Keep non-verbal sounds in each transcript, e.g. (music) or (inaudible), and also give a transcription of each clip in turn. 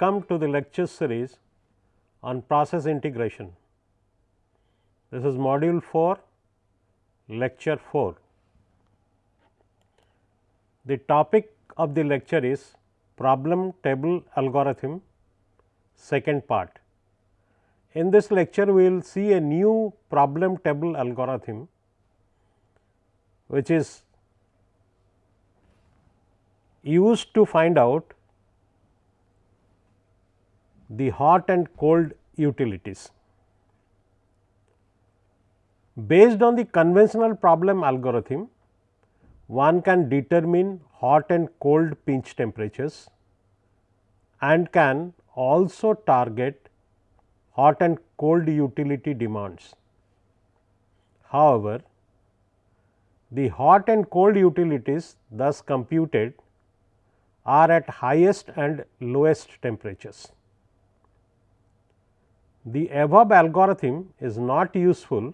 Welcome to the lecture series on process integration. This is module 4, lecture 4. The topic of the lecture is problem table algorithm second part. In this lecture, we will see a new problem table algorithm, which is used to find out the hot and cold utilities. Based on the conventional problem algorithm, one can determine hot and cold pinch temperatures and can also target hot and cold utility demands. However, the hot and cold utilities thus computed are at highest and lowest temperatures. The above algorithm is not useful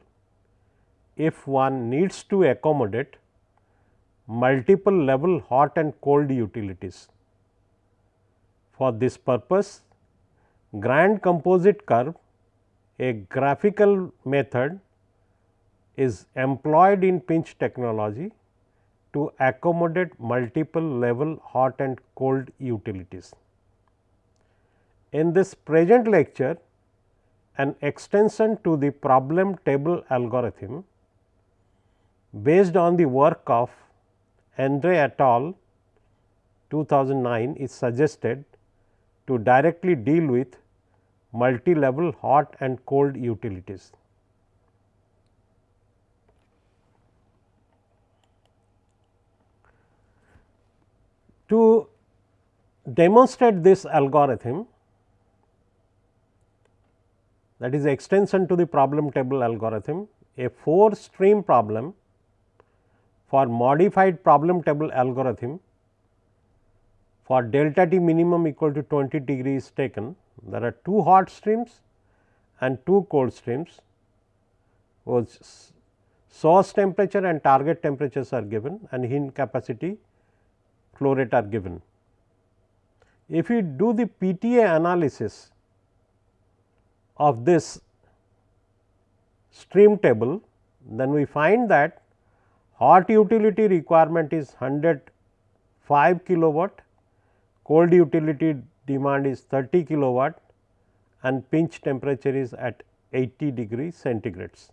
if one needs to accommodate multiple level hot and cold utilities. For this purpose, grand composite curve, a graphical method is employed in pinch technology to accommodate multiple level hot and cold utilities. In this present lecture, an extension to the problem table algorithm based on the work of Andre et al. 2009 is suggested to directly deal with multi-level hot and cold utilities. To demonstrate this algorithm that is extension to the problem table algorithm, a 4 stream problem for modified problem table algorithm for delta T minimum equal to 20 degree is taken. There are two hot streams and two cold streams was source temperature and target temperatures are given and in capacity flow rate are given. If we do the PTA analysis of this stream table, then we find that hot utility requirement is 105 kilowatt, cold utility demand is 30 kilowatt and pinch temperature is at 80 degree centigrades.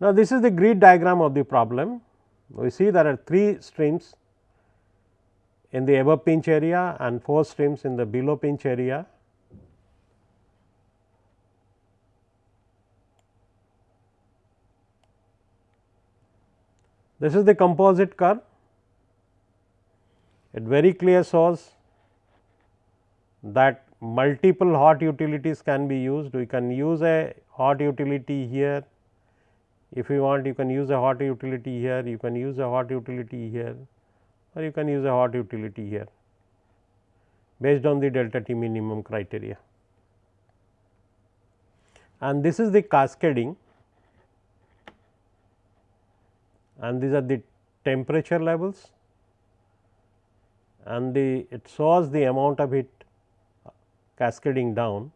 Now, this is the grid diagram of the problem. We see there are 3 streams in the above pinch area and 4 streams in the below pinch area. This is the composite curve. It very clear shows that multiple hot utilities can be used. We can use a hot utility here. If you want, you can use a hot utility here, you can use a hot utility here or you can use a hot utility here based on the delta T minimum criteria. And this is the cascading and these are the temperature levels and the it shows the amount of heat cascading down.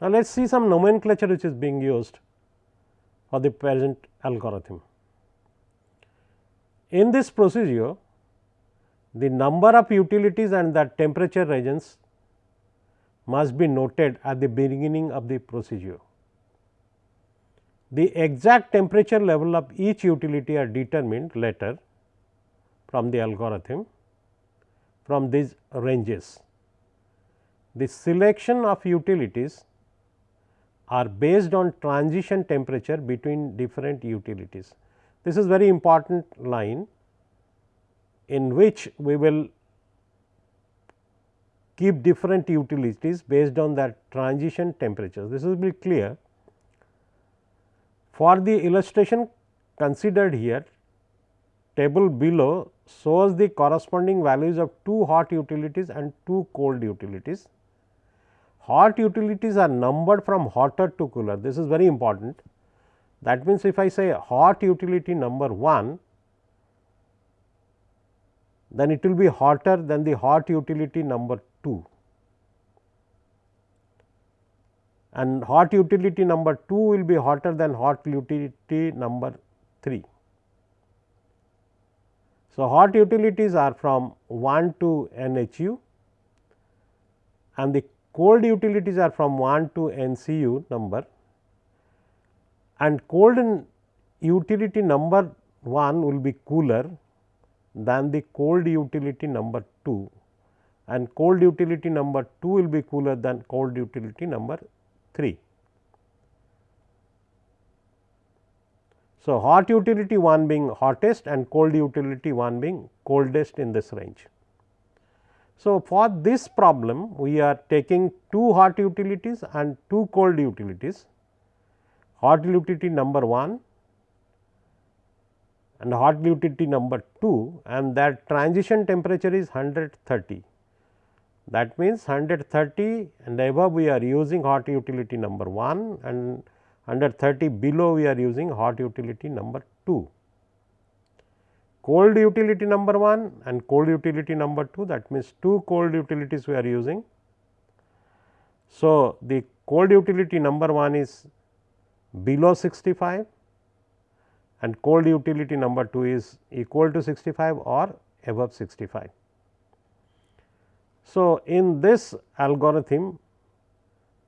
Now, let us see some nomenclature which is being used for the present algorithm. In this procedure, the number of utilities and the temperature regions must be noted at the beginning of the procedure. The exact temperature level of each utility are determined later from the algorithm from these ranges. The selection of utilities are based on transition temperature between different utilities. This is very important line in which we will keep different utilities based on that transition temperatures. This will be clear. For the illustration considered here, table below shows the corresponding values of two hot utilities and two cold utilities hot utilities are numbered from hotter to cooler this is very important. That means, if I say hot utility number 1, then it will be hotter than the hot utility number 2 and hot utility number 2 will be hotter than hot utility number 3. So, hot utilities are from 1 to NHU and the cold utilities are from 1 to NCU number and cold utility number 1 will be cooler than the cold utility number 2 and cold utility number 2 will be cooler than cold utility number 3. So, hot utility 1 being hottest and cold utility 1 being coldest in this range. So, for this problem we are taking two hot utilities and two cold utilities, hot utility number 1 and hot utility number 2 and that transition temperature is 130. That means, 130 and above we are using hot utility number 1 and under 30 below we are using hot utility number 2. Cold utility number 1 and cold utility number 2 that means, two cold utilities we are using. So, the cold utility number 1 is below 65 and cold utility number 2 is equal to 65 or above 65. So, in this algorithm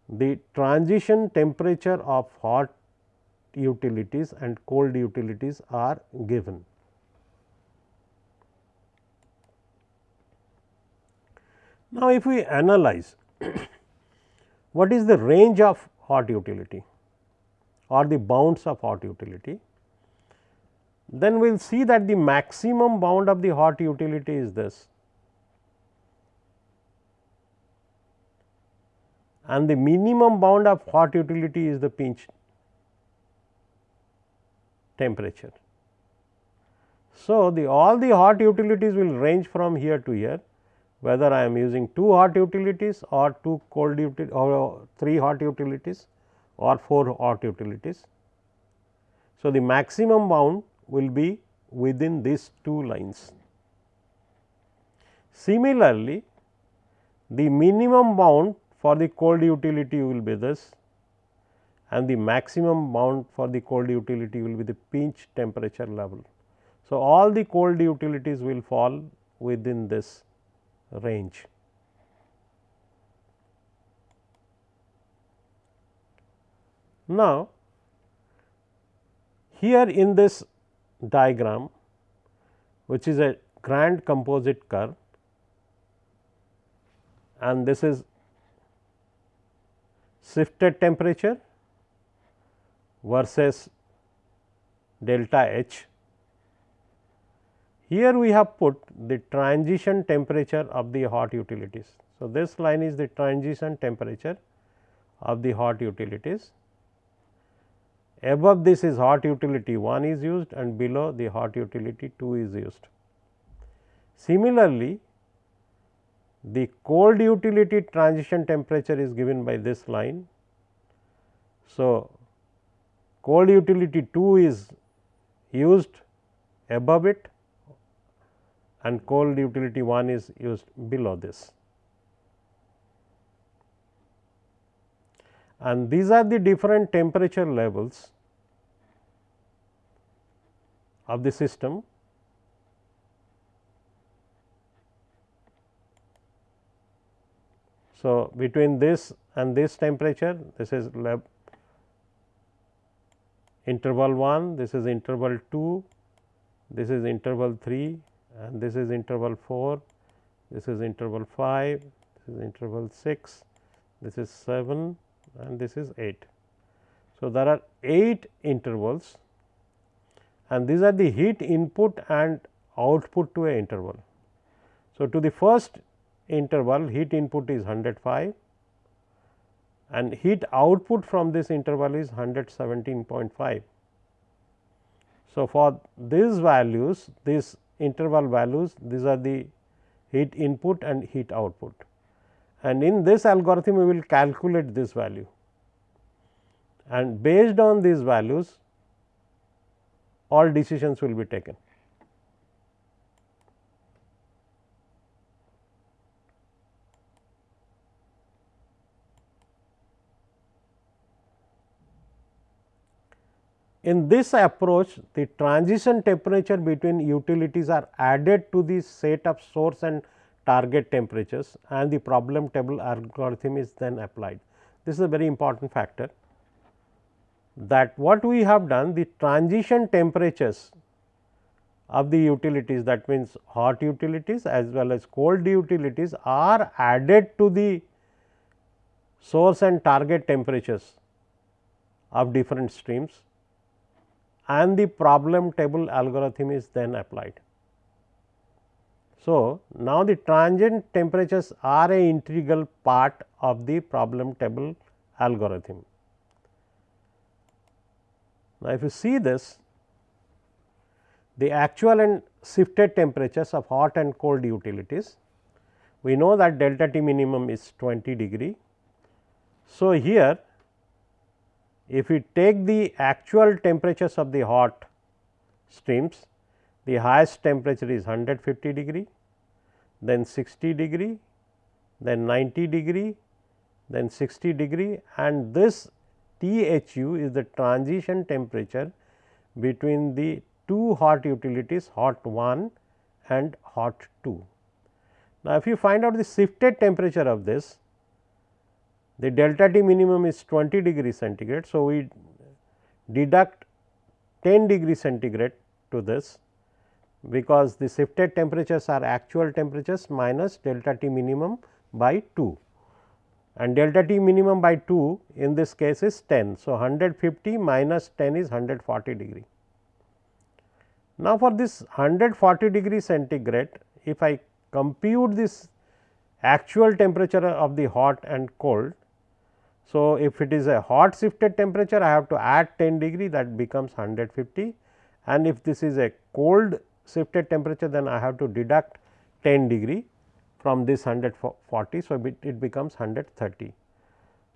the transition temperature of hot utilities and cold utilities are given. Now, if we analyze (coughs) what is the range of hot utility or the bounds of hot utility, then we will see that the maximum bound of the hot utility is this and the minimum bound of hot utility is the pinch temperature. So, the all the hot utilities will range from here to here whether I am using two hot utilities or two cold utilities or three hot utilities or four hot utilities. So, the maximum bound will be within these two lines. Similarly, the minimum bound for the cold utility will be this and the maximum bound for the cold utility will be the pinch temperature level. So, all the cold utilities will fall within this range. Now, here in this diagram which is a grand composite curve and this is shifted temperature versus delta H. Here we have put the transition temperature of the hot utilities. So, this line is the transition temperature of the hot utilities. Above this is hot utility 1 is used and below the hot utility 2 is used. Similarly, the cold utility transition temperature is given by this line. So, cold utility 2 is used above it and cold utility 1 is used below this. And these are the different temperature levels of the system So, between this and this temperature this is lab interval 1, this is interval 2, this is interval 3 and this is interval 4, this is interval 5, this is interval 6, this is 7 and this is 8. So, there are 8 intervals and these are the heat input and output to a interval. So, to the first interval heat input is 105 and heat output from this interval is 117.5. So, for these values these interval values these are the heat input and heat output and in this algorithm we will calculate this value and based on these values all decisions will be taken. In this approach, the transition temperature between utilities are added to the set of source and target temperatures and the problem table algorithm is then applied. This is a very important factor that what we have done the transition temperatures of the utilities that means hot utilities as well as cold utilities are added to the source and target temperatures of different streams and the problem table algorithm is then applied. So, now the transient temperatures are a integral part of the problem table algorithm. Now, if you see this the actual and shifted temperatures of hot and cold utilities, we know that delta T minimum is 20 degree. So, here if we take the actual temperatures of the hot streams, the highest temperature is 150 degree, then 60 degree, then 90 degree, then 60 degree and this THU is the transition temperature between the two hot utilities hot 1 and hot 2. Now, if you find out the shifted temperature of this the delta T minimum is 20 degree centigrade. So, we deduct 10 degree centigrade to this because the shifted temperatures are actual temperatures minus delta T minimum by 2 and delta T minimum by 2 in this case is 10. So, 150 minus 10 is 140 degree. Now, for this 140 degree centigrade if I compute this actual temperature of the hot and cold so, if it is a hot shifted temperature I have to add 10 degree that becomes 150 and if this is a cold shifted temperature then I have to deduct 10 degree from this 140. So, it, it becomes 130.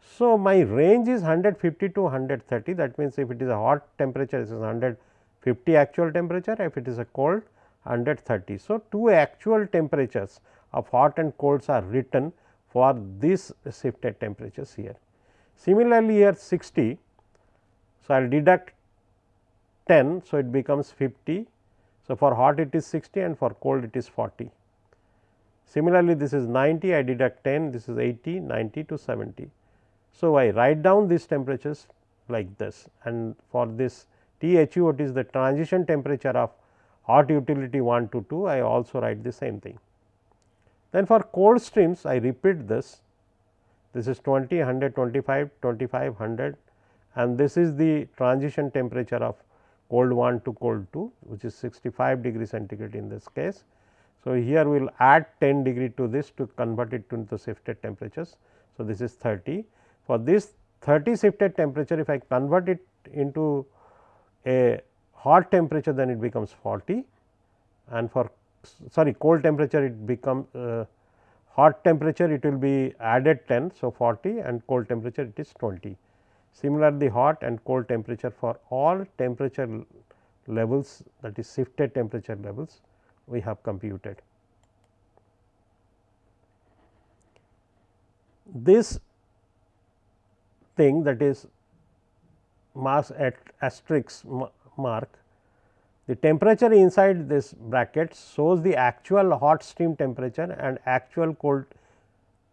So, my range is 150 to 130 that means, if it is a hot temperature this is 150 actual temperature if it is a cold 130. So, two actual temperatures of hot and colds are written for these shifted temperatures here. Similarly, here 60. So, I will deduct 10. So, it becomes 50. So, for hot it is 60 and for cold it is 40. Similarly, this is 90 I deduct 10 this is 80 90 to 70. So, I write down these temperatures like this and for this THU what is the transition temperature of hot utility 1 to 2 I also write the same thing. Then for cold streams I repeat this this is 20, 125, 25, 100 and this is the transition temperature of cold 1 to cold 2 which is 65 degree centigrade in this case. So, here we will add 10 degree to this to convert it into the shifted temperatures. So, this is 30 for this 30 shifted temperature if I convert it into a hot temperature then it becomes 40 and for sorry cold temperature it becomes uh, hot temperature it will be added 10. So, 40 and cold temperature it is 20. Similarly, hot and cold temperature for all temperature levels that is shifted temperature levels we have computed. This thing that is mass at asterisk mark the temperature inside this bracket shows the actual hot stream temperature and actual cold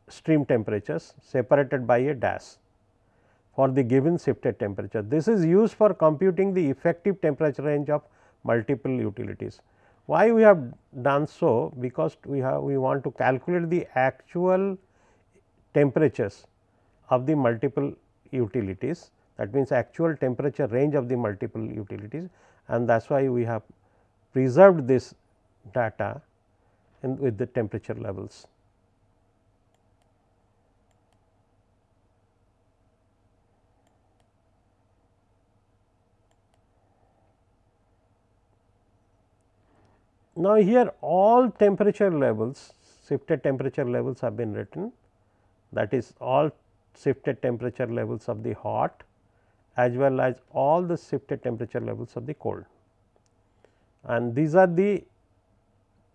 stream temperatures separated by a dash for the given shifted temperature. This is used for computing the effective temperature range of multiple utilities. Why we have done so? Because we have we want to calculate the actual temperatures of the multiple utilities that means actual temperature range of the multiple utilities and that is why we have preserved this data in with the temperature levels. Now, here all temperature levels shifted temperature levels have been written that is all shifted temperature levels of the hot as well as all the shifted temperature levels of the cold. and these are the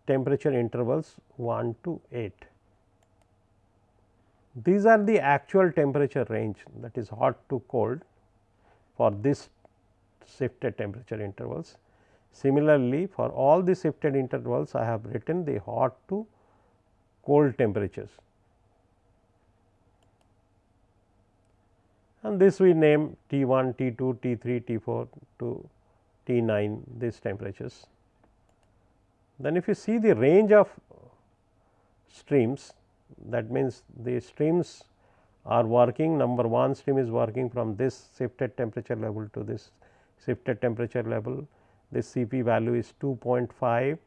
temperature intervals 1 to 8. These are the actual temperature range that is hot to cold for this shifted temperature intervals. Similarly, for all the shifted intervals I have written the hot to cold temperatures. And this we name T 1, T 2, T 3, T 4 to T 9 these temperatures. Then if you see the range of streams that means the streams are working number 1 stream is working from this shifted temperature level to this shifted temperature level this Cp value is 2.5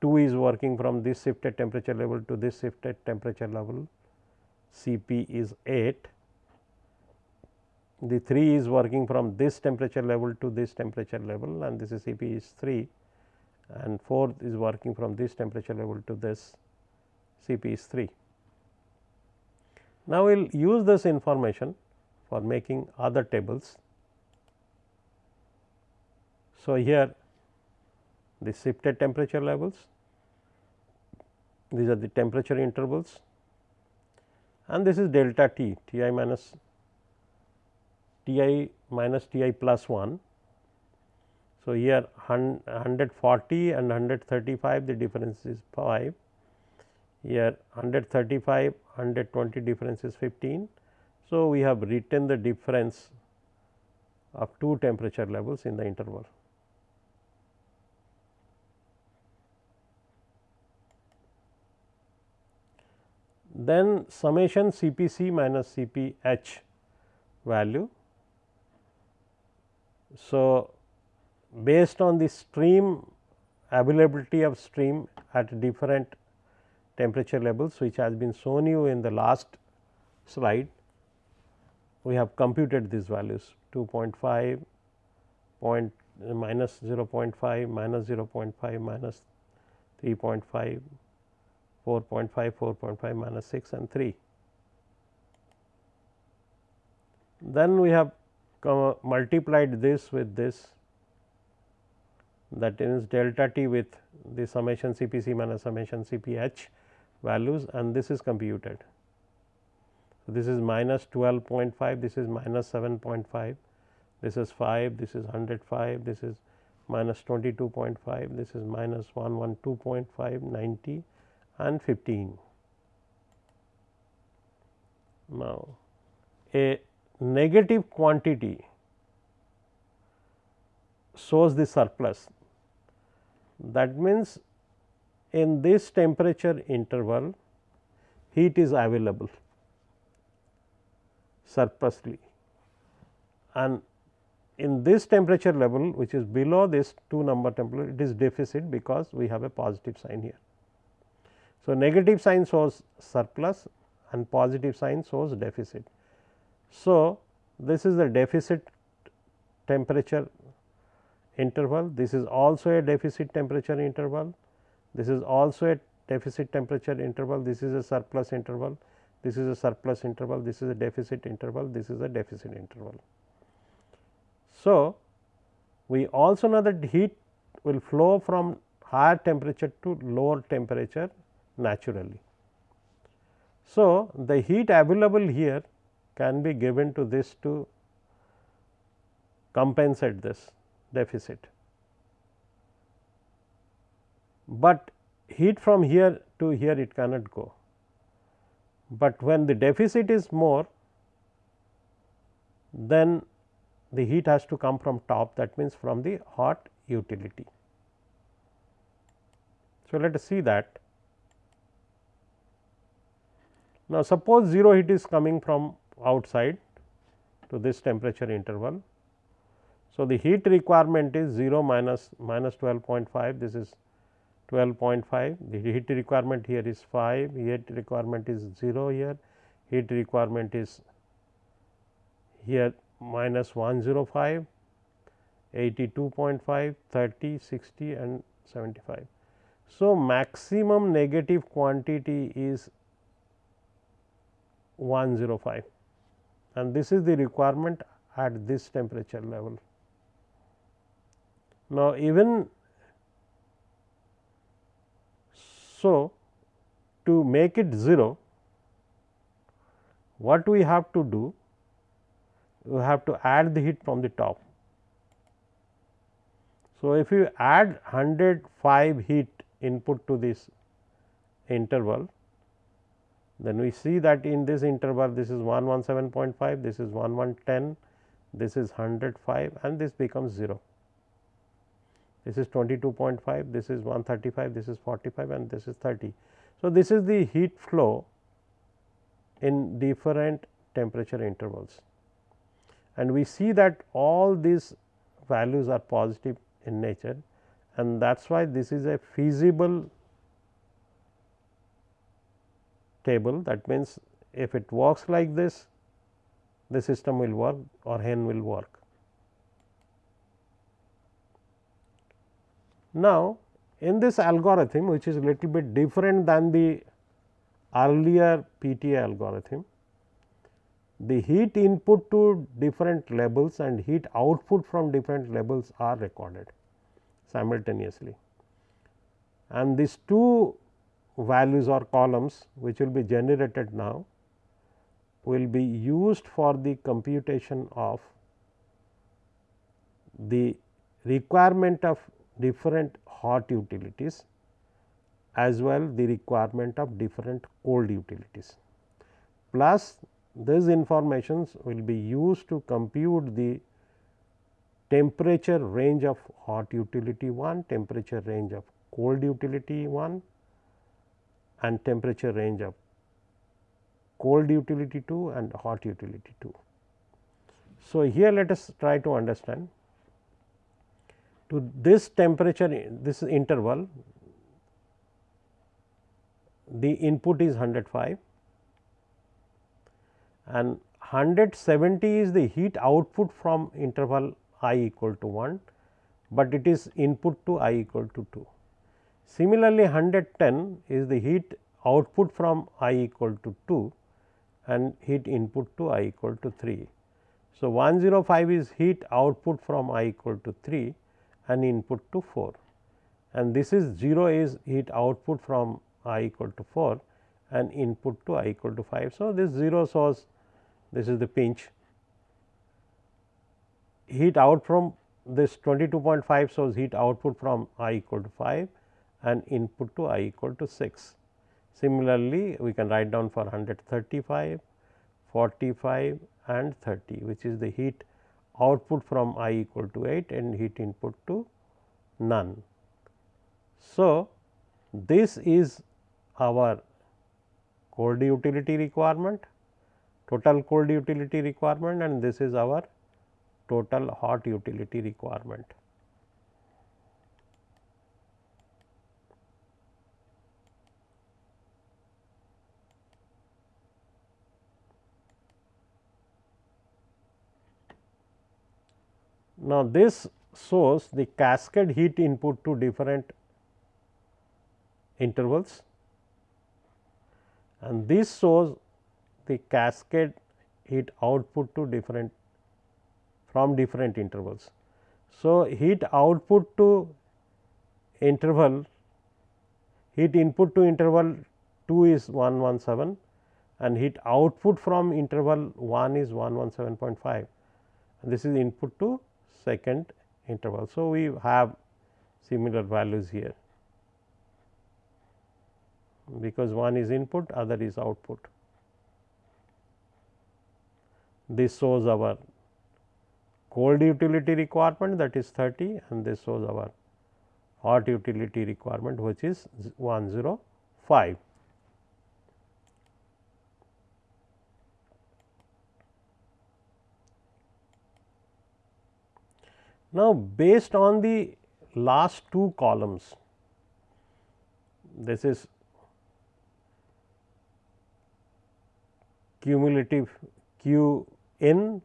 2 is working from this shifted temperature level to this shifted temperature level Cp is 8 the 3 is working from this temperature level to this temperature level and this is Cp is 3 and 4 is working from this temperature level to this Cp is 3. Now, we will use this information for making other tables. So, here the shifted temperature levels, these are the temperature intervals and this is delta T, Ti minus T i minus T i plus 1. So, here 140 and 135 the difference is 5 here 135 120 difference is 15. So, we have written the difference of two temperature levels in the interval. Then summation C p c minus C p h value. So, based on the stream availability of stream at different temperature levels which has been shown you in the last slide. We have computed these values 2.5 point minus 0.5 minus 0.5 minus 3.5 4.5 4.5 minus 6 and 3. Then we have multiplied this with this that is delta t with the summation C p c minus summation C p h values and this is computed. So, this is minus 12.5, this is minus 7.5, this is 5, this is 105, this is minus 22.5, this is minus 112.5, 90 and 15. Now, a negative quantity shows the surplus that means in this temperature interval heat is available surplusly and in this temperature level which is below this 2 number temperature it is deficit because we have a positive sign here. So, negative sign shows surplus and positive sign shows deficit. So, this is the deficit temperature interval. This is also a deficit temperature interval. This is also a deficit temperature interval, this is a surplus interval, this is a surplus interval, this is a deficit interval, this is a deficit interval. So, we also know that heat will flow from higher temperature to lower temperature naturally. So, the heat available here can be given to this to compensate this deficit but heat from here to here it cannot go. But when the deficit is more then the heat has to come from top that means from the hot utility. So, let us see that. Now, suppose 0 heat is coming from outside to this temperature interval. So, the heat requirement is 0 minus minus 12.5 this is 12.5 the heat requirement here is 5 heat requirement is 0 here heat requirement is here minus 105 82.5 30 60 and 75. So, maximum negative quantity is 105 and this is the requirement at this temperature level. Now, even so, to make it 0, what we have to do? We have to add the heat from the top. So, if you add 105 heat input to this interval, then we see that in this interval this is 117.5, this is 1110, this is 105 and this becomes 0. This is 22.5, this is 135, this is 45 and this is 30. So, this is the heat flow in different temperature intervals and we see that all these values are positive in nature and that is why this is a feasible table that means if it works like this the system will work or hen will work. Now, in this algorithm which is little bit different than the earlier PTA algorithm, the heat input to different levels and heat output from different levels are recorded simultaneously. And these two values or columns which will be generated now will be used for the computation of the requirement of different hot utilities as well the requirement of different cold utilities. Plus these informations will be used to compute the temperature range of hot utility 1, temperature range of cold utility 1 and temperature range of cold utility 2 and hot utility 2. So, here let us try to understand to this temperature this interval the input is 105 and 170 is the heat output from interval i equal to 1, but it is input to i equal to 2. Similarly, 110 is the heat output from i equal to 2 and heat input to i equal to 3. So, 105 is heat output from i equal to 3 and input to 4 and this is 0 is heat output from i equal to 4 and input to i equal to 5. So, this 0 source this is the pinch heat out from this 22.5 source heat output from i equal to 5 and input to i equal to 6. Similarly, we can write down for 135, 45 and 30 which is the heat output from i equal to 8 and heat input to none. So, this is our cold utility requirement, total cold utility requirement and this is our total hot utility requirement. Now, this shows the cascade heat input to different intervals and this shows the cascade heat output to different from different intervals. So, heat output to interval heat input to interval 2 is 117 and heat output from interval 1 is 117.5 and this is input to second interval. So, we have similar values here because one is input other is output. This shows our cold utility requirement that is 30 and this shows our hot utility requirement which is 105. Now, based on the last two columns, this is cumulative Q in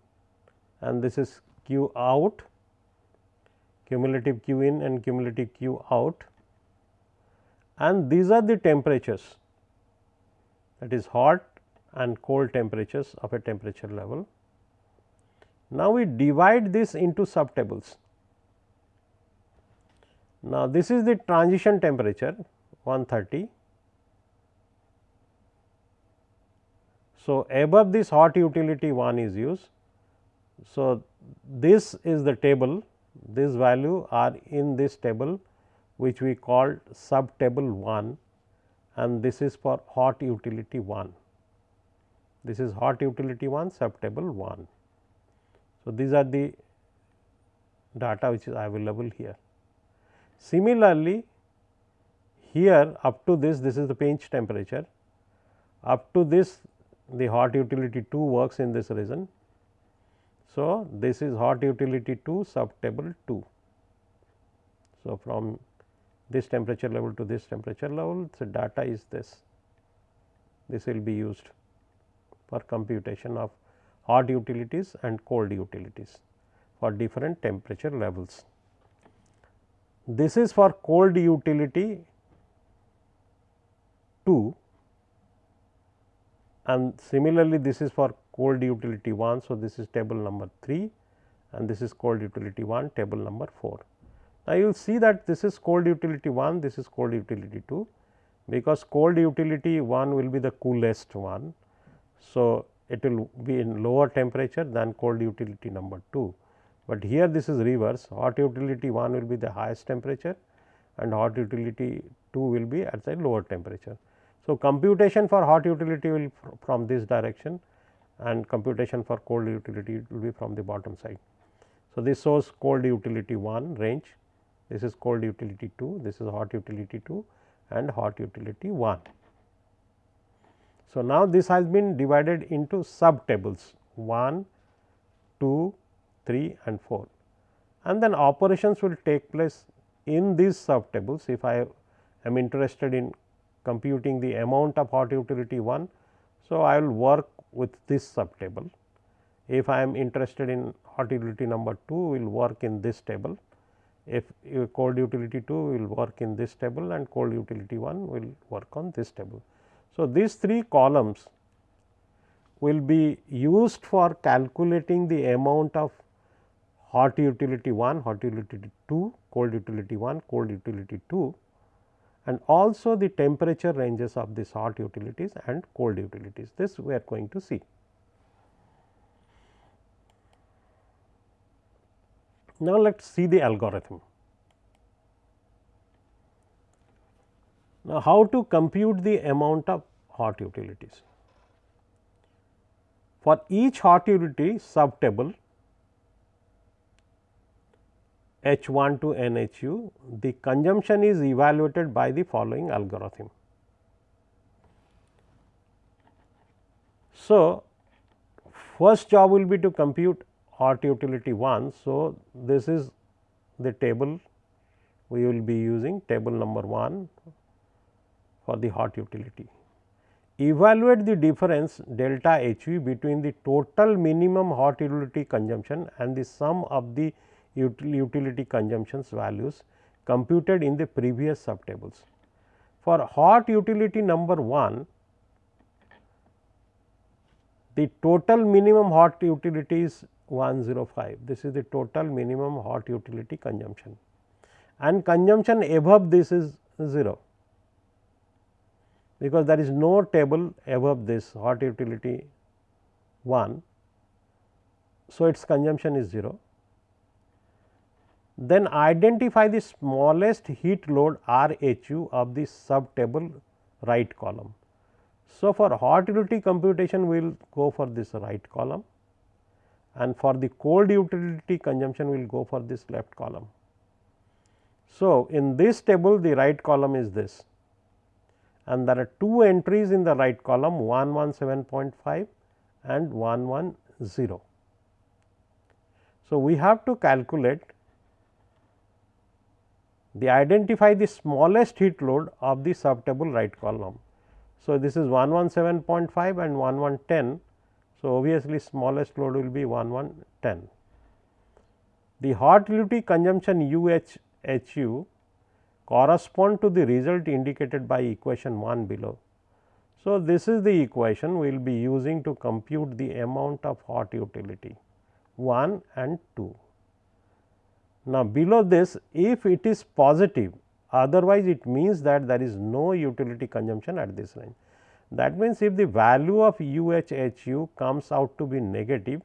and this is Q out, cumulative Q in and cumulative Q out and these are the temperatures that is hot and cold temperatures of a temperature level. Now, we divide this into sub tables. Now, this is the transition temperature 130. So, above this hot utility 1 is used. So, this is the table this value are in this table which we call sub table 1 and this is for hot utility 1. This is hot utility 1 sub table 1. So, these are the data which is available here. Similarly, here up to this this is the pinch temperature up to this the hot utility 2 works in this region. So, this is hot utility 2 sub table 2. So, from this temperature level to this temperature level the data is this this will be used for computation of hot utilities and cold utilities for different temperature levels. This is for cold utility 2 and similarly this is for cold utility 1. So, this is table number 3 and this is cold utility 1 table number 4. Now, you will see that this is cold utility 1 this is cold utility 2 because cold utility 1 will be the coolest one. So, it will be in lower temperature than cold utility number 2 but here this is reverse hot utility 1 will be the highest temperature and hot utility 2 will be at the lower temperature. So, computation for hot utility will from this direction and computation for cold utility will be from the bottom side. So, this shows cold utility 1 range, this is cold utility 2, this is hot utility 2 and hot utility 1. So, now this has been divided into sub tables 1, 2, 3 and 4 and then operations will take place in these sub tables if I am interested in computing the amount of hot utility 1. So, I will work with this sub table. If I am interested in hot utility number 2 will work in this table. If cold utility 2 will work in this table and cold utility 1 will work on this table. So, these three columns will be used for calculating the amount of hot utility 1, hot utility 2, cold utility 1, cold utility 2 and also the temperature ranges of these hot utilities and cold utilities. This we are going to see. Now, let us see the algorithm. Now, how to compute the amount of hot utilities? For each hot utility sub table H 1 to N H u, the consumption is evaluated by the following algorithm. So, first job will be to compute hot utility 1. So, this is the table we will be using table number 1 for the hot utility. Evaluate the difference delta H v between the total minimum hot utility consumption and the sum of the utility consumptions values computed in the previous sub tables. For hot utility number 1, the total minimum hot utility is 105. This is the total minimum hot utility consumption and consumption above this is 0 because there is no table above this hot utility 1. So, its consumption is 0 then identify the smallest heat load R H u of the sub table right column. So, for hot utility computation we will go for this right column and for the cold utility consumption we will go for this left column. So, in this table the right column is this and there are two entries in the right column 117.5 and 110. So, we have to calculate the identify the smallest heat load of the sub table right column. So, this is 117.5 and 1110. So, obviously, smallest load will be 1110. The hot utility consumption U H H U correspond to the result indicated by equation 1 below. So, this is the equation we will be using to compute the amount of hot utility 1 and 2. Now, below this if it is positive otherwise it means that there is no utility consumption at this range. That means, if the value of UHHU comes out to be negative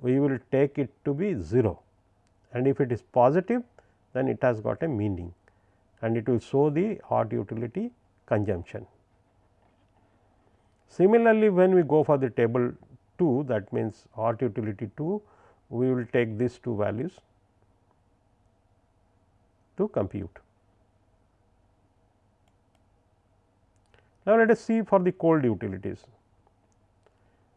we will take it to be 0 and if it is positive then it has got a meaning and it will show the hot utility consumption. Similarly, when we go for the table 2 that means hot utility 2 we will take these two values to compute. Now, let us see for the cold utilities.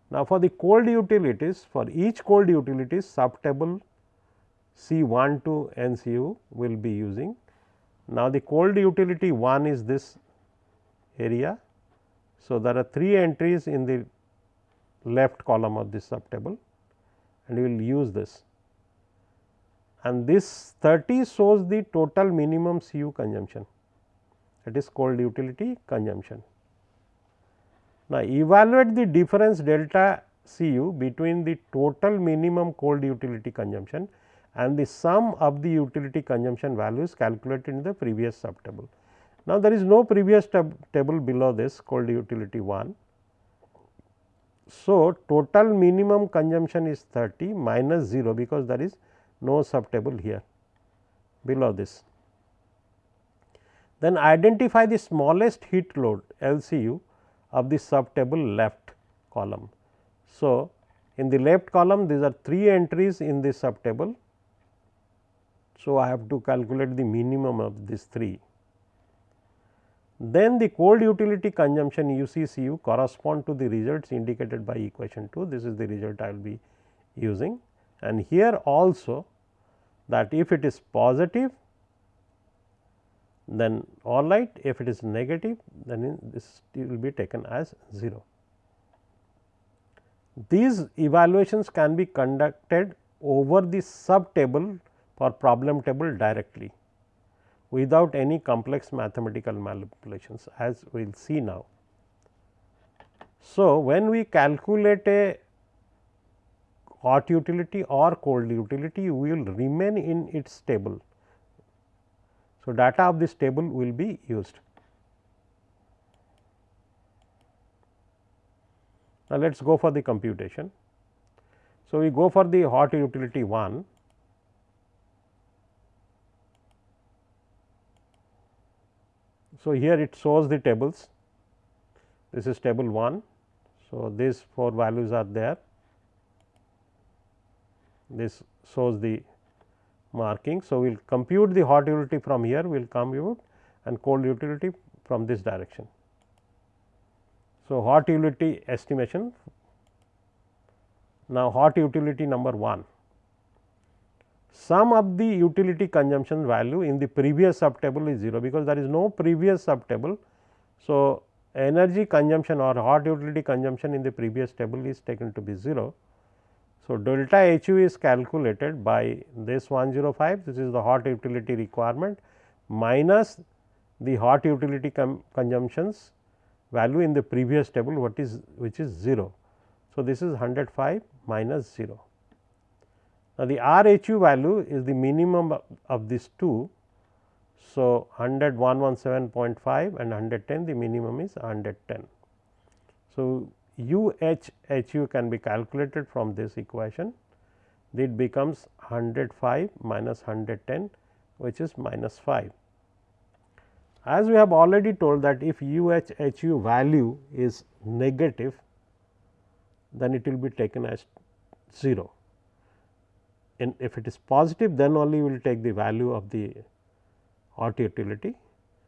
Now, for the cold utilities for each cold utilities sub table C 1 to N C U will be using. Now, the cold utility 1 is this area. So, there are 3 entries in the left column of this sub table and we will use this and this 30 shows the total minimum CU consumption that is cold utility consumption. Now, evaluate the difference delta Cu between the total minimum cold utility consumption and the sum of the utility consumption values calculated in the previous sub table. Now, there is no previous table below this called utility 1. So, total minimum consumption is 30 minus 0 because there is no sub table here below this. Then identify the smallest heat load LCU of the sub table left column. So, in the left column these are 3 entries in this sub table. So, I have to calculate the minimum of these 3. Then the cold utility consumption UCCU correspond to the results indicated by equation 2. This is the result I will be using and here also that if it is positive then all right if it is negative then this will be taken as 0. These evaluations can be conducted over the sub table for problem table directly without any complex mathematical manipulations as we will see now. So, when we calculate a hot utility or cold utility, we will remain in its table. So, data of this table will be used. Now, let us go for the computation. So, we go for the hot utility 1 So, here it shows the tables this is table 1. So, these 4 values are there this shows the marking. So, we will compute the hot utility from here we will compute and cold utility from this direction. So, hot utility estimation now hot utility number 1 sum of the utility consumption value in the previous sub table is 0 because there is no previous sub table. So, energy consumption or hot utility consumption in the previous table is taken to be 0. So, delta HU is calculated by this 105 this is the hot utility requirement minus the hot utility consumptions value in the previous table what is which is 0. So, this is 105 minus 0. Now, the RHU value is the minimum of these two. So, 100 117.5 and 110 the minimum is 110. So, UHHU can be calculated from this equation it becomes 105 minus 110 which is minus 5. As we have already told that if UHHU value is negative then it will be taken as 0 if it is positive then only we will take the value of the hot utility.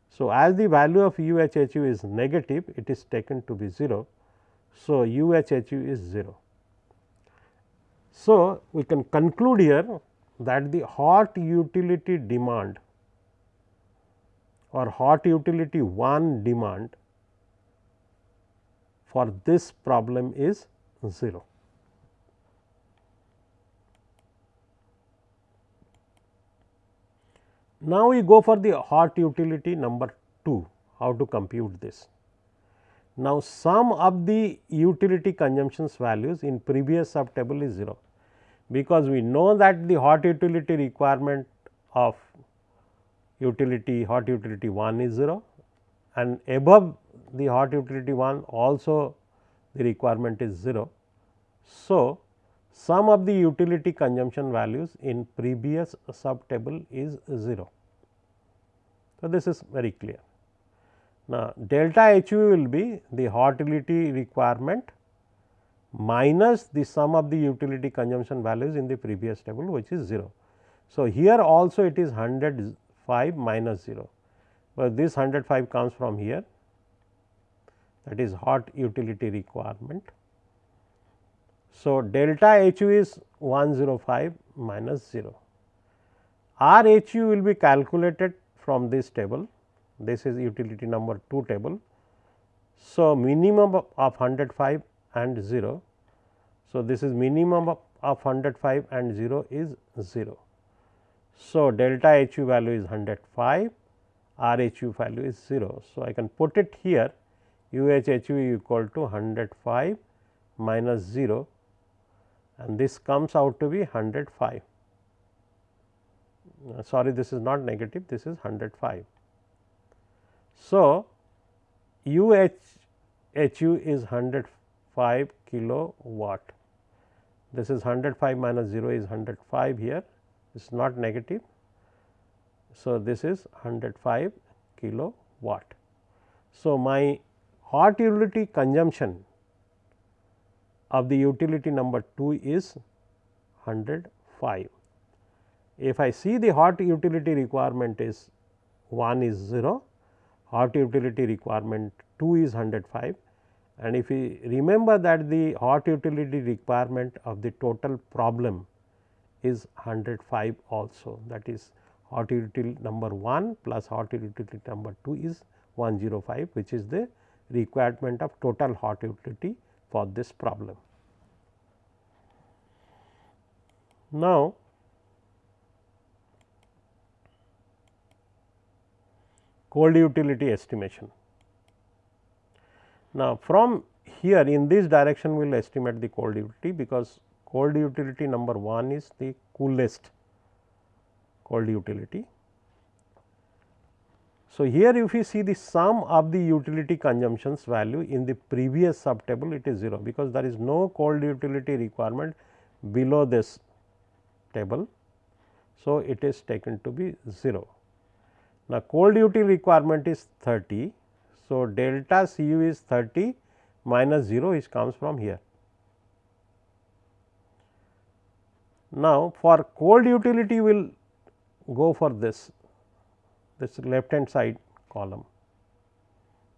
So, as the value of UHHU is negative it is taken to be 0. So, UHHU is 0. So, we can conclude here that the hot utility demand or hot utility 1 demand for this problem is 0. Now, we go for the hot utility number 2, how to compute this. Now, sum of the utility consumptions values in previous sub table is 0. because we know that the hot utility requirement of utility hot utility 1 is 0 and above the hot utility 1 also the requirement is 0. So, sum of the utility consumption values in previous sub table is 0. So, this is very clear. Now, delta H u will be the hot utility requirement minus the sum of the utility consumption values in the previous table which is 0. So, here also it is 105 minus 0, but this 105 comes from here that is hot utility requirement. So, delta H u is 105 minus 0. R H u will be calculated from this table, this is utility number 2 table. So, minimum of 105 and 0. So, this is minimum of 105 and 0 is 0. So, delta H u value is 105, R H u value is 0. So, I can put it here U H H u equal to 105 minus 0 and this comes out to be 105. Uh, sorry, this is not negative, this is 105. So, U H H u is 105 kilowatt. This is 105 minus 0 is 105 here, it is not negative. So, this is 105 kilowatt. So, my hot utility consumption of the utility number 2 is 105. If I see the hot utility requirement is 1 is 0, hot utility requirement 2 is 105 and if we remember that the hot utility requirement of the total problem is 105 also that is hot utility number 1 plus hot utility number 2 is 105 which is the requirement of total hot utility for this problem. Now, cold utility estimation. Now, from here in this direction we will estimate the cold utility because cold utility number 1 is the coolest cold utility so, here if you see the sum of the utility consumptions value in the previous sub table it is 0 because there is no cold utility requirement below this table. So, it is taken to be 0. Now, cold utility requirement is 30. So, delta C u is 30 minus 0 is comes from here. Now, for cold utility we will go for this this left hand side column.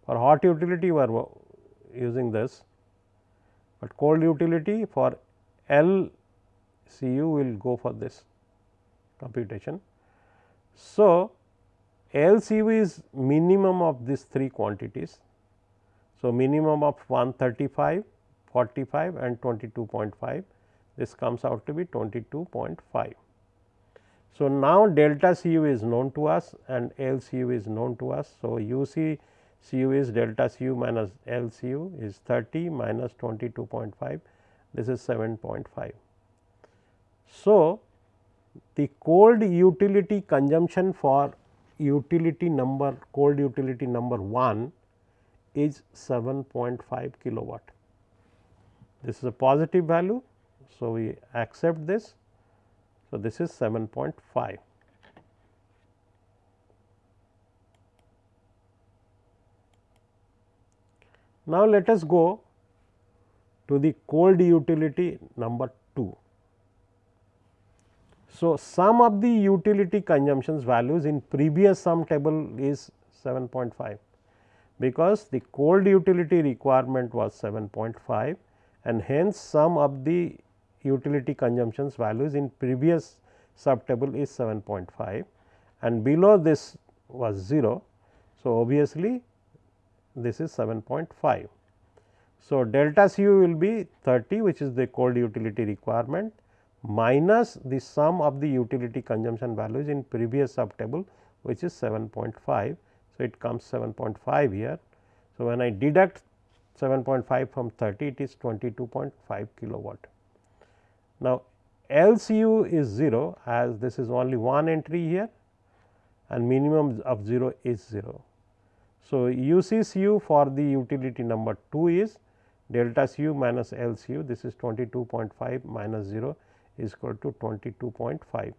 For hot utility we are using this, but cold utility for LCU will go for this computation. So, LCU is minimum of these three quantities. So, minimum of 135, 45 and 22.5 this comes out to be 22.5. So, now delta C u is known to us and L C u is known to us. So, UC Cu is delta C u minus L C u is 30 minus 22.5 this is 7.5. So, the cold utility consumption for utility number cold utility number 1 is 7.5 kilowatt. This is a positive value. So, we accept this so, this is 7.5. Now, let us go to the cold utility number 2. So, sum of the utility consumptions values in previous sum table is 7.5 because the cold utility requirement was 7.5 and hence sum of the utility consumptions values in previous sub table is 7.5 and below this was 0. So, obviously, this is 7.5. So, delta C u will be 30 which is the cold utility requirement minus the sum of the utility consumption values in previous sub table which is 7.5. So, it comes 7.5 here. So, when I deduct 7.5 from 30 it is 22.5 kilowatt. Now, LCU is 0 as this is only one entry here and minimum of 0 is 0. So, UCCU for the utility number 2 is delta CU minus LCU this is 22.5 minus 0 is equal to 22.5.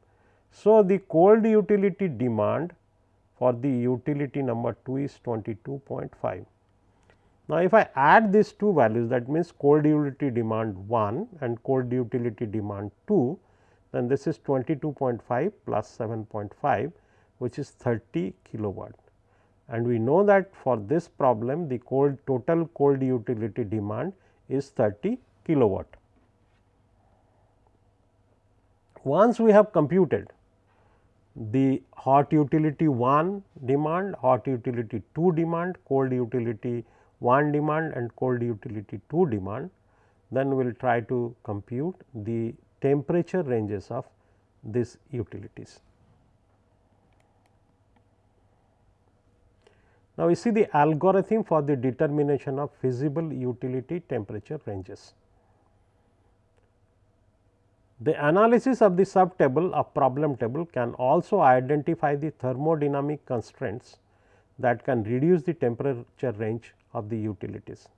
So, the cold utility demand for the utility number 2 is 22.5. Now, if I add these two values that means cold utility demand 1 and cold utility demand 2, then this is 22.5 plus 7.5 which is 30 kilowatt. And we know that for this problem the cold total cold utility demand is 30 kilowatt. Once we have computed the hot utility 1 demand, hot utility 2 demand, cold utility 1 demand and cold utility 2 demand, then we will try to compute the temperature ranges of these utilities. Now, we see the algorithm for the determination of feasible utility temperature ranges. The analysis of the sub table of problem table can also identify the thermodynamic constraints that can reduce the temperature range of the utilities.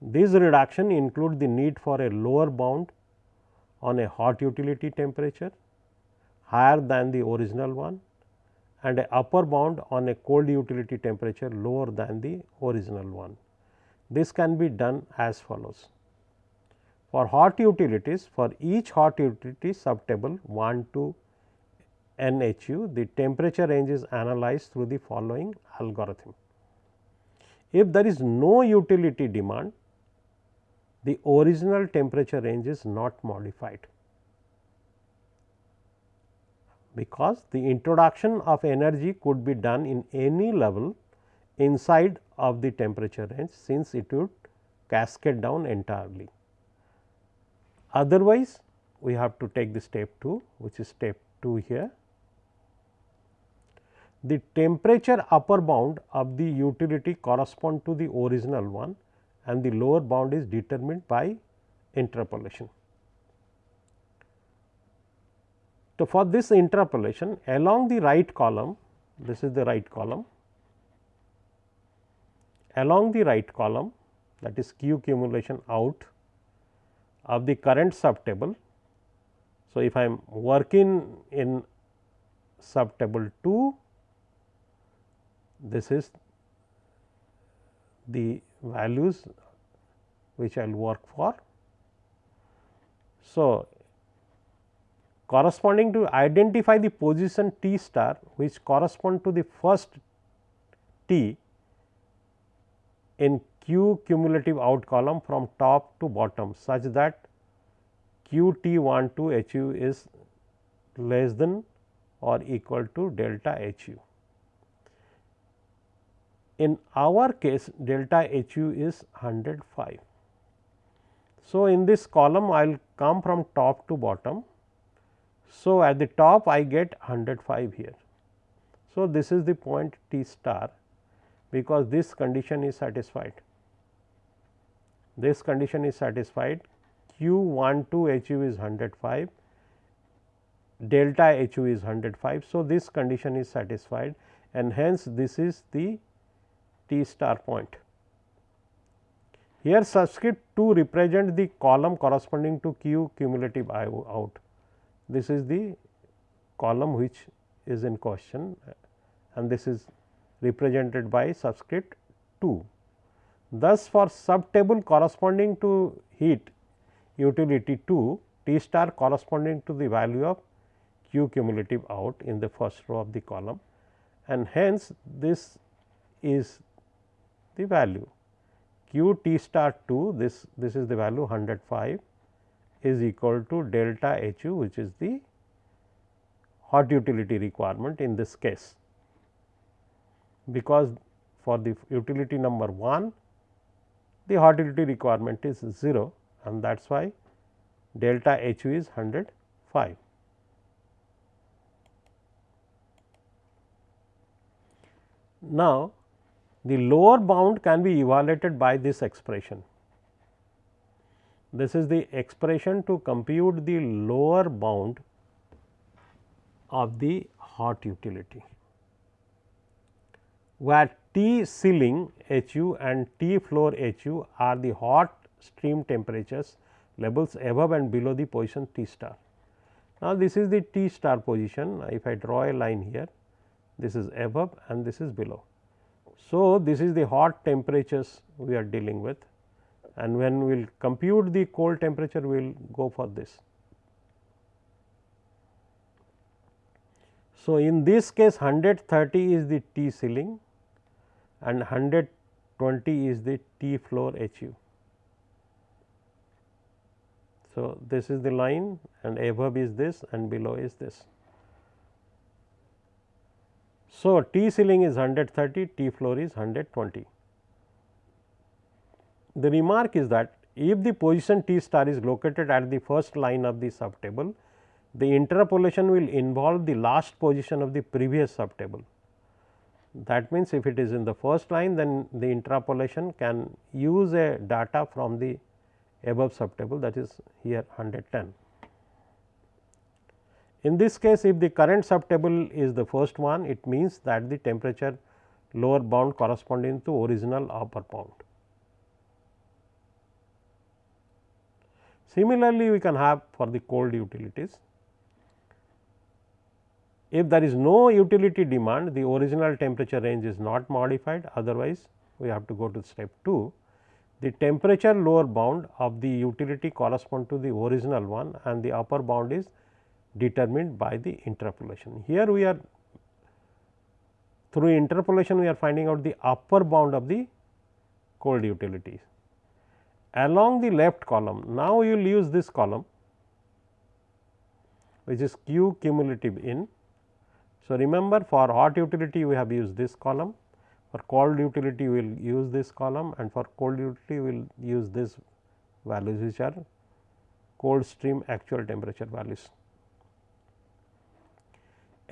These reduction include the need for a lower bound on a hot utility temperature higher than the original one and a upper bound on a cold utility temperature lower than the original one. This can be done as follows. For hot utilities, for each hot utility subtable 1 to NHU, the temperature range is analyzed through the following algorithm. If there is no utility demand, the original temperature range is not modified because the introduction of energy could be done in any level inside of the temperature range since it would cascade down entirely. Otherwise, we have to take the step 2 which is step 2 here. The temperature upper bound of the utility correspond to the original one and the lower bound is determined by interpolation. So, for this interpolation along the right column this is the right column along the right column that is q cumulation out of the current sub table. So, if I am working in sub table 2 this is the values which I will work for. So, corresponding to identify the position T star which correspond to the first T in q cumulative out column from top to bottom such that q t 1 to h u is less than or equal to delta h u. In our case delta h u is 105. So, in this column I will come from top to bottom. So, at the top I get 105 here. So, this is the point T star because this condition is satisfied. This condition is satisfied q 1 2 h u is 105, delta h u is 105. So, this condition is satisfied and hence this is the T star point. Here subscript 2 represent the column corresponding to q cumulative out. This is the column which is in question and this is represented by subscript 2. Thus, for sub table corresponding to heat utility 2 T star corresponding to the value of Q cumulative out in the first row of the column. And hence this is the value. Q T star 2 this this is the value 105 is equal to delta H u which is the hot utility requirement in this case. Because for the utility number 1 the hot utility requirement is 0 and that is why delta H u is 105. Now, the lower bound can be evaluated by this expression. this is the expression to compute the lower bound of the hot utility, where T ceiling H u and T floor H u are the hot stream temperatures levels above and below the position T star. Now, this is the T star position if I draw a line here this is above and this is below. So, this is the hot temperatures we are dealing with and when we will compute the cold temperature we will go for this. So, in this case 130 is the T ceiling and 120 is the T floor H u. So, this is the line and above is this and below is this. So, T ceiling is 130, T floor is 120. The remark is that if the position T star is located at the first line of the subtable, the interpolation will involve the last position of the previous subtable. That means, if it is in the first line then the interpolation can use a data from the above subtable that is here 110. In this case if the current subtable is the first one it means that the temperature lower bound corresponding to original upper bound. Similarly, we can have for the cold utilities. If there is no utility demand, the original temperature range is not modified, otherwise we have to go to step 2. The temperature lower bound of the utility correspond to the original one and the upper bound is determined by the interpolation. Here we are through interpolation we are finding out the upper bound of the cold utilities along the left column. Now, you will use this column which is Q cumulative in. So, remember for hot utility we have used this column, for cold utility we will use this column and for cold utility we will use this values which are cold stream actual temperature values.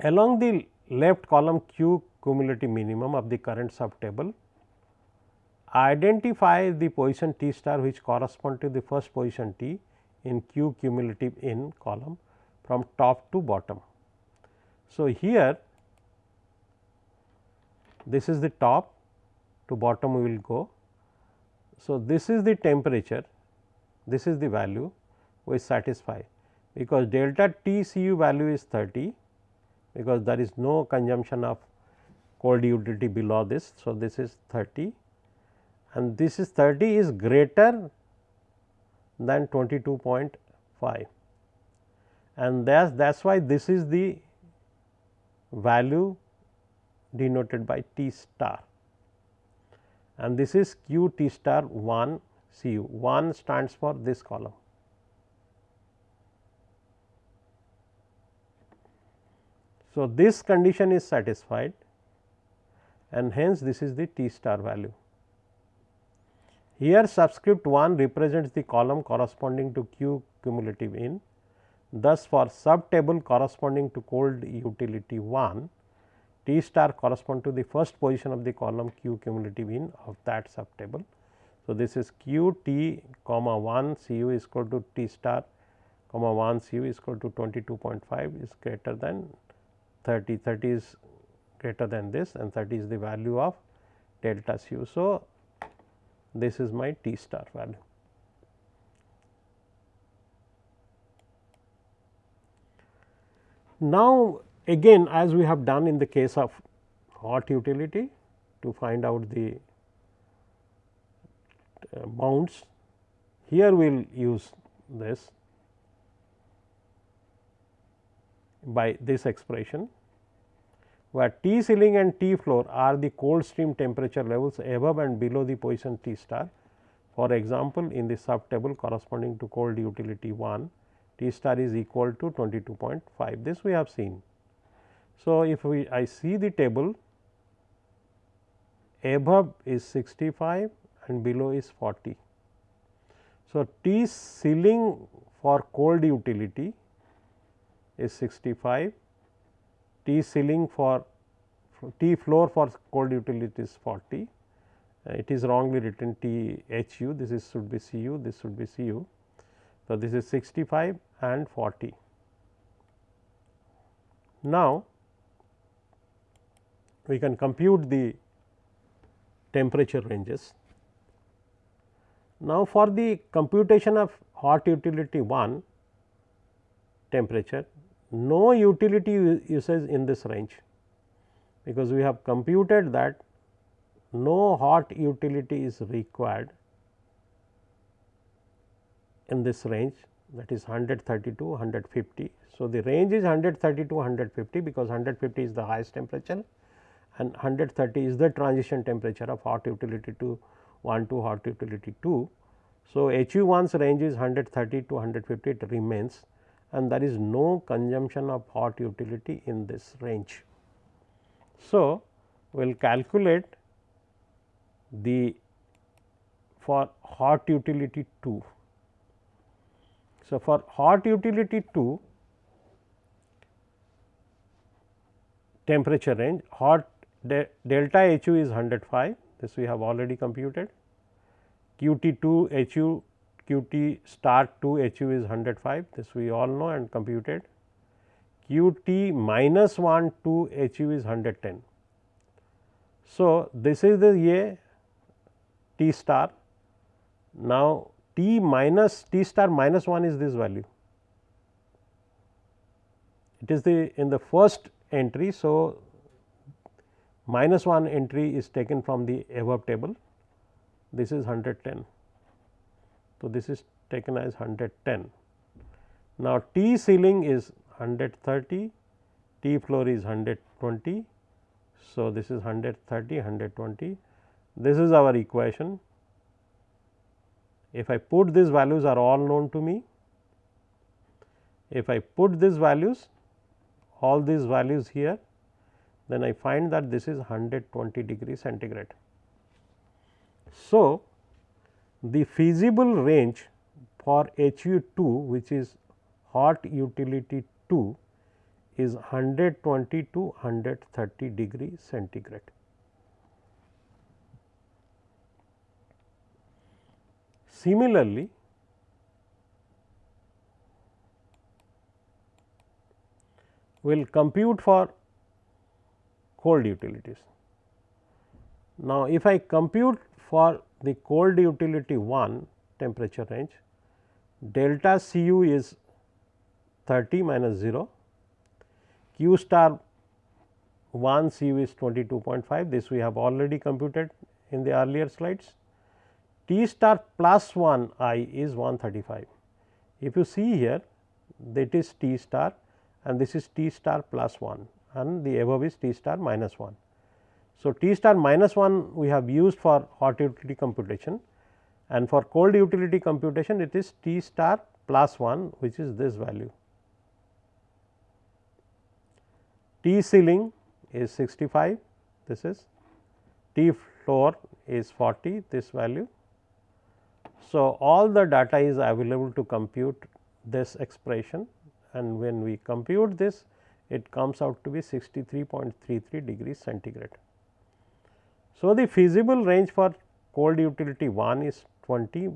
Along the left column Q cumulative minimum of the current subtable identify the position T star which correspond to the first position T in Q cumulative in column from top to bottom. So, here this is the top to bottom we will go. So, this is the temperature, this is the value we satisfy because delta T C u value is 30 because there is no consumption of cold utility below this. So, this is 30 and this is 30 is greater than 22.5 and that that is why this is the value denoted by T star and this is Q T star 1 C u 1 stands for this column. So, this condition is satisfied and hence this is the T star value. Here subscript 1 represents the column corresponding to Q cumulative in. Thus, for sub table corresponding to cold utility 1, T star correspond to the first position of the column Q cumulative in of that sub table. So, this is Q T comma 1 C u is equal to T star comma 1 C u is equal to 22.5 is greater than 30, 30 is greater than this and 30 is the value of delta C u. So, this is my T star value. Now, again as we have done in the case of hot utility to find out the uh, bounds, here we will use this by this expression where T ceiling and T floor are the cold stream temperature levels above and below the position T star. For example, in the sub table corresponding to cold utility 1, T star is equal to 22.5 this we have seen. So, if we I see the table above is 65 and below is 40. So, T ceiling for cold utility is 65 T ceiling for T floor for cold utility is 40. Uh, it is wrongly written T H u, this is should be C u, this should be C u. So, this is 65 and 40. Now, we can compute the temperature ranges. Now, for the computation of hot utility 1 temperature, no utility usage in this range, because we have computed that no hot utility is required in this range that is 130 to 150. So, the range is 130 to 150 because 150 is the highest temperature and 130 is the transition temperature of hot utility to 1 to hot utility 2. So, HU 1's range is 130 to 150 it remains and there is no consumption of hot utility in this range. So, we will calculate the for hot utility 2. So, for hot utility 2 temperature range hot de delta HU is 105 this we have already computed. QT 2 HU QT star 2 HU is 105 this we all know and computed. QT minus 1 2 HU is 110. So, this is the A T star. Now T minus T star minus 1 is this value it is the in the first entry. So, minus 1 entry is taken from the above table this is 110. So, this is taken as 110. Now, T ceiling is 130, T floor is 120. So, this is 130, 120. This is our equation. If I put these values are all known to me. If I put these values, all these values here, then I find that this is 120 degree centigrade. So, the feasible range for HU 2 which is hot utility 2 is 120 to 130 degree centigrade. Similarly, we will compute for cold utilities. Now, if I compute for the cold utility 1 temperature range, delta C u is 30 minus 0, q star 1 C u is 22.5, this we have already computed in the earlier slides. T star plus 1 i is 135. If you see here that is T star and this is T star plus 1 and the above is T star minus 1. So, T star minus 1 we have used for hot utility computation and for cold utility computation it is T star plus 1 which is this value. T ceiling is 65 this is T floor is 40 this value. So, all the data is available to compute this expression and when we compute this it comes out to be 63.33 degrees centigrade. So, the feasible range for cold utility 1 is 20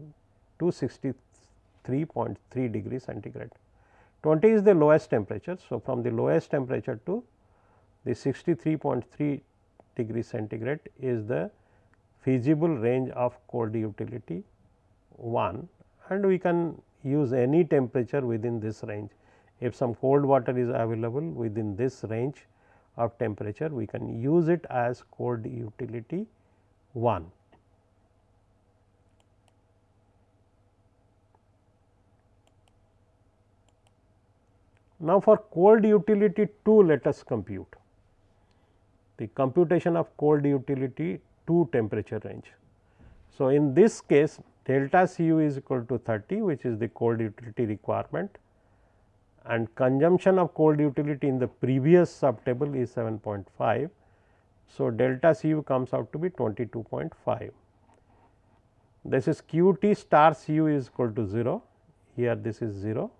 to 63.3 degrees centigrade. 20 is the lowest temperature. So, from the lowest temperature to the 63.3 degrees centigrade is the feasible range of cold utility 1 and we can use any temperature within this range. If some cold water is available within this range of temperature we can use it as cold utility 1. Now, for cold utility 2 let us compute the computation of cold utility 2 temperature range. So, in this case delta C u is equal to 30 which is the cold utility requirement and consumption of cold utility in the previous sub table is 7.5. So, delta C u comes out to be 22.5. This is q t star C u is equal to 0, here this is 0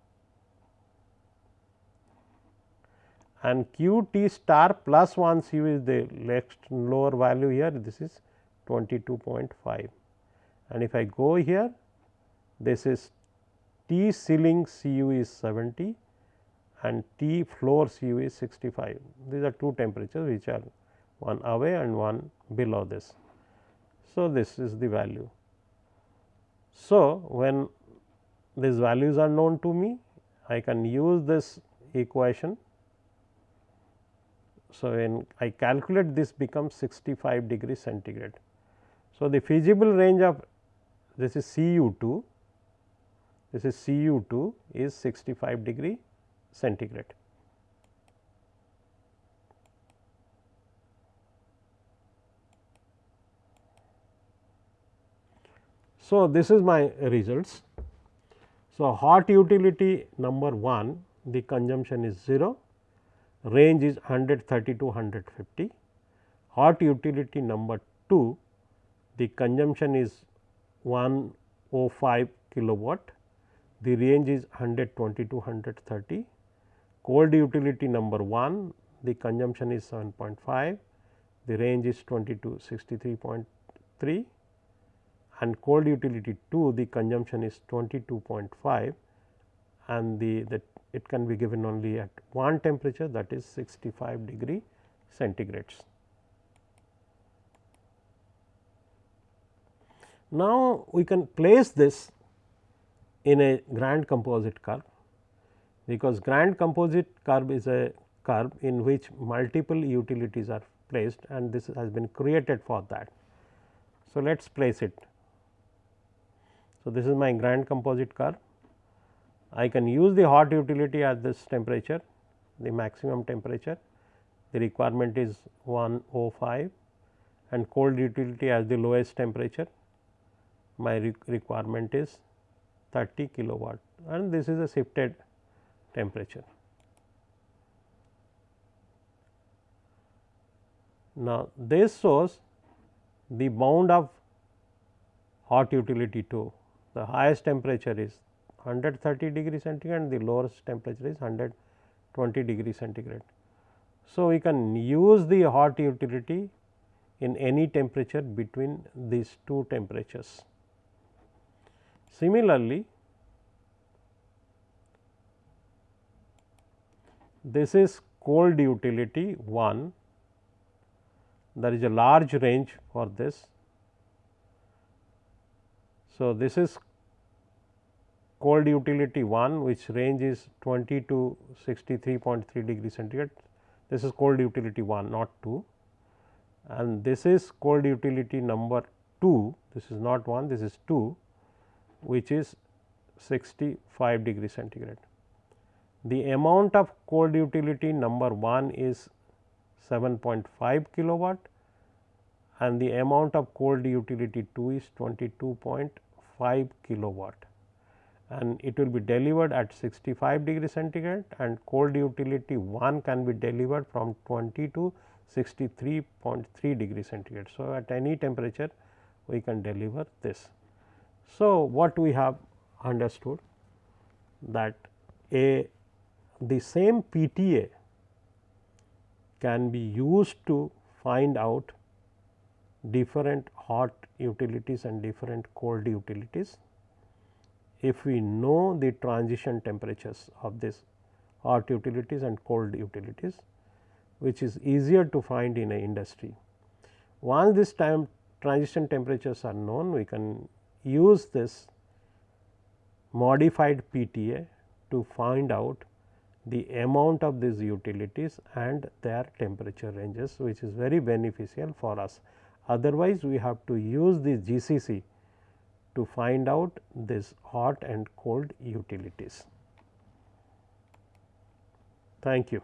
and q t star plus 1 C u is the next lower value here this is 22.5 and if I go here this is T ceiling Cu is 70 and T floor Cu is 65. These are two temperatures which are one away and one below this. So, this is the value. So, when these values are known to me, I can use this equation. So, when I calculate this becomes 65 degree centigrade. So, the feasible range of this is Cu 2, this is Cu 2 is 65 degree centigrade. So, this is my results. So, hot utility number 1 the consumption is 0, range is 130 to 150. Hot utility number 2 the consumption is 105 kilowatt, the range is 120 to 130. Cold utility number 1 the consumption is 7.5, the range is 20 to 63.3 and cold utility 2 the consumption is 22.5 and the, the it can be given only at one temperature that is 65 degree centigrades. Now, we can place this in a grand composite curve, because grand composite curve is a curve in which multiple utilities are placed and this has been created for that. So, let us place it. So, this is my grand composite curve. I can use the hot utility at this temperature, the maximum temperature, the requirement is 105 and cold utility as the lowest temperature my requirement is 30 kilowatt and this is a shifted temperature. Now, this shows the bound of hot utility 2. The highest temperature is 130 degree centigrade and the lowest temperature is 120 degree centigrade. So, we can use the hot utility in any temperature between these two temperatures. Similarly, this is cold utility 1, there is a large range for this. So, this is cold utility 1 which range is 20 to 63.3 degree centigrade. This is cold utility 1 not 2 and this is cold utility number 2 this is not 1 this is 2 which is 65 degree centigrade. The amount of cold utility number 1 is 7.5 kilowatt and the amount of cold utility 2 is 22.5 kilowatt and it will be delivered at 65 degree centigrade and cold utility 1 can be delivered from 20 to 63.3 degree centigrade. So, at any temperature we can deliver this. So, what we have understood that a the same PTA can be used to find out different hot utilities and different cold utilities if we know the transition temperatures of this hot utilities and cold utilities which is easier to find in a industry. Once this time transition temperatures are known we can use this modified PTA to find out the amount of these utilities and their temperature ranges which is very beneficial for us. Otherwise, we have to use the GCC to find out this hot and cold utilities. Thank you.